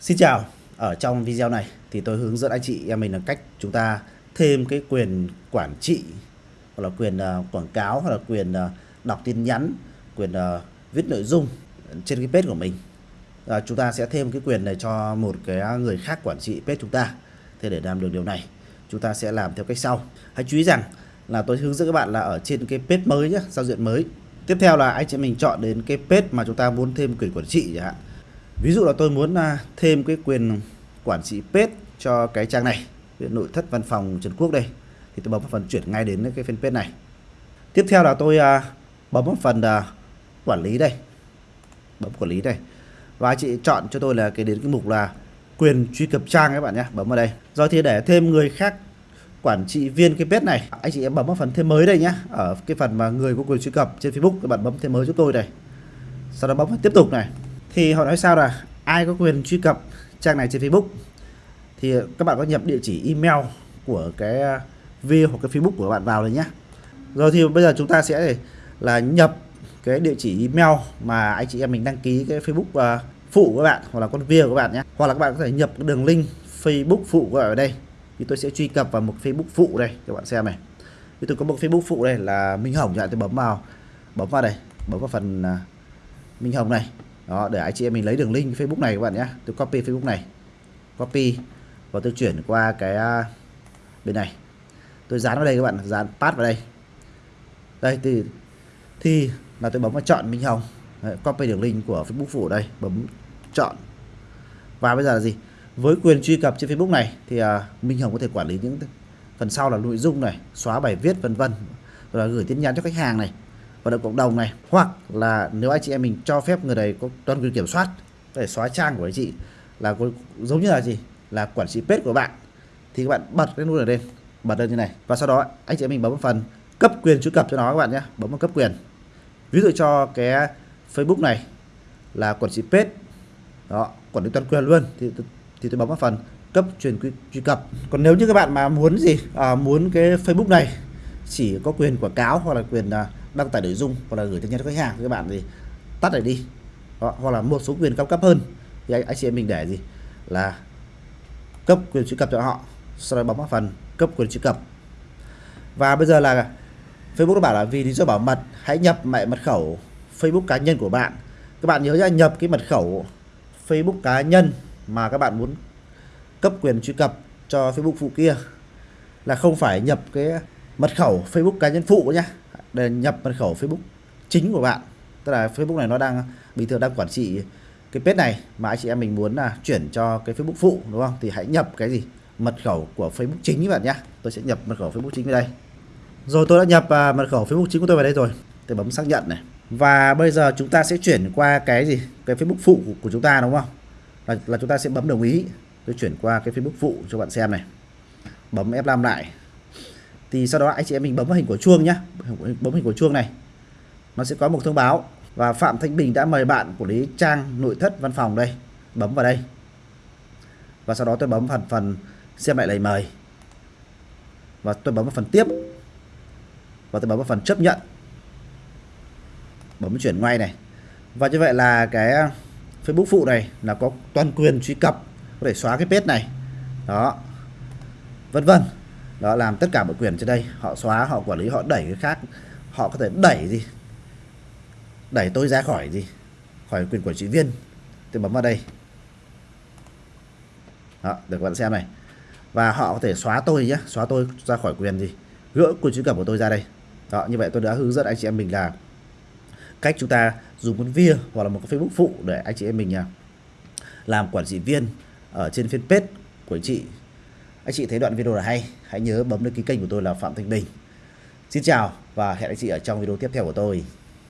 Xin chào, ở trong video này thì tôi hướng dẫn anh chị em mình là cách chúng ta thêm cái quyền quản trị hoặc là quyền uh, quảng cáo hoặc là quyền uh, đọc tin nhắn, quyền uh, viết nội dung trên cái page của mình. À, chúng ta sẽ thêm cái quyền này cho một cái người khác quản trị page chúng ta. Thế để làm được điều này, chúng ta sẽ làm theo cách sau. Hãy chú ý rằng là tôi hướng dẫn các bạn là ở trên cái page mới nhé, giao diện mới. Tiếp theo là anh chị mình chọn đến cái page mà chúng ta muốn thêm quyền quản trị chẳng hạn ví dụ là tôi muốn à, thêm cái quyền quản trị page cho cái trang này nội thất văn phòng Trần Quốc đây, thì tôi bấm vào phần chuyển ngay đến cái fanpage này. Tiếp theo là tôi à, bấm vào phần à, quản lý đây, bấm quản lý đây. Và chị chọn cho tôi là cái đến cái mục là quyền truy cập trang các bạn nhé, bấm vào đây. Rồi thì để thêm người khác quản trị viên cái page này, anh chị em bấm vào phần thêm mới đây nhé, ở cái phần mà người có quyền truy cập trên Facebook, các bạn bấm thêm mới giúp tôi đây. Sau đó bấm vào tiếp tục này thì họ nói sao là ai có quyền truy cập trang này trên Facebook? Thì các bạn có nhập địa chỉ email của cái à, v hoặc cái Facebook của các bạn vào rồi nhé. Rồi thì bây giờ chúng ta sẽ là nhập cái địa chỉ email mà anh chị em mình đăng ký cái Facebook uh, phụ của các bạn hoặc là con v của các bạn nhé. Hoặc là các bạn có thể nhập cái đường link Facebook phụ của bạn ở đây. Thì tôi sẽ truy cập vào một Facebook phụ đây các bạn xem này. Thì tôi có một Facebook phụ đây là Minh Hồng chẳng tôi bấm vào bấm vào đây bấm vào phần uh, Minh Hồng này đó để anh chị em mình lấy đường link Facebook này các bạn nhé. Tôi copy Facebook này. Copy và tôi chuyển qua cái à, bên này. Tôi dán vào đây các bạn dán pass vào đây. Đây thì thì là tôi bấm vào chọn Minh Hồng. Đấy, copy đường link của Facebook phụ đây bấm chọn. Và bây giờ là gì? Với quyền truy cập trên Facebook này thì à, Minh Hồng có thể quản lý những phần sau là nội dung này xóa bài viết vân vân. Rồi là gửi tin nhắn cho khách hàng này vận động cộng đồng này. Hoặc là nếu anh chị em mình cho phép người này có toàn quyền kiểm soát để xóa trang của anh chị là giống như là gì? Là quản trị page của bạn. Thì các bạn bật cái nút này lên bật lên như này. Và sau đó anh chị em mình bấm vào phần cấp quyền truy cập cho nó các bạn nhé. Bấm vào cấp quyền. Ví dụ cho cái Facebook này là quản trị page đó quản lý toàn quyền luôn. Thì thì tôi bấm vào phần cấp truyền truy cập. Còn nếu như các bạn mà muốn gì? À, muốn cái Facebook này chỉ có quyền quảng cáo hoặc là quyền à, đăng tải nội dung hoặc là gửi tin nhắn cho khách hàng các bạn thì tắt này đi. Đó, hoặc là một số quyền cao cấp hơn thì anh, anh chị em mình để gì? Là cấp quyền truy cập cho họ sau đó bấm vào phần cấp quyền truy cập. Và bây giờ là Facebook nó bảo là vì lý do bảo mật hãy nhập mẹ mật khẩu Facebook cá nhân của bạn. Các bạn nhớ là nhập cái mật khẩu Facebook cá nhân mà các bạn muốn cấp quyền truy cập cho Facebook phụ kia là không phải nhập cái mật khẩu Facebook cá nhân phụ nhé để nhập mật khẩu Facebook chính của bạn. Tức là Facebook này nó đang bình thường đang quản trị cái page này mà anh chị em mình muốn là chuyển cho cái Facebook phụ đúng không? Thì hãy nhập cái gì? Mật khẩu của Facebook chính các bạn nhé. Tôi sẽ nhập mật khẩu Facebook chính vào đây. Rồi tôi đã nhập uh, mật khẩu Facebook chính của tôi vào đây rồi. Tôi bấm xác nhận này. Và bây giờ chúng ta sẽ chuyển qua cái gì? Cái Facebook phụ của, của chúng ta đúng không? Là, là chúng ta sẽ bấm đồng ý. Tôi chuyển qua cái Facebook phụ cho bạn xem này. Bấm F5 lại thì sau đó anh chị em mình bấm vào hình của chuông nhé bấm hình của chuông này. Nó sẽ có một thông báo. Và Phạm Thanh Bình đã mời bạn quản lý trang, nội thất văn phòng đây. Bấm vào đây. Và sau đó tôi bấm phần phần xem lại lời mời. Và tôi bấm vào phần tiếp. Và tôi bấm vào phần chấp nhận. Bấm chuyển ngay này. Và như vậy là cái Facebook phụ này là có toàn quyền truy cập, có thể xóa cái page này. Đó. Vân vân đó, làm tất cả mọi quyền trên đây. Họ xóa, họ quản lý, họ đẩy cái khác. Họ có thể đẩy gì? Đẩy tôi ra khỏi gì? Khỏi quyền quản trị viên. Tôi bấm vào đây. Đó để các bạn xem này. Và họ có thể xóa tôi nhé xóa tôi ra khỏi quyền gì? Gỡ quyền truy cập của tôi ra đây. Đó, như vậy tôi đã hướng dẫn anh chị em mình là cách chúng ta dùng một via hoặc là một cái Facebook phụ để anh chị em mình à, làm quản trị viên ở trên fanpage của anh chị anh chị thấy đoạn video là hay, hãy nhớ bấm đăng ký kênh của tôi là Phạm Thanh Bình. Xin chào và hẹn anh chị ở trong video tiếp theo của tôi.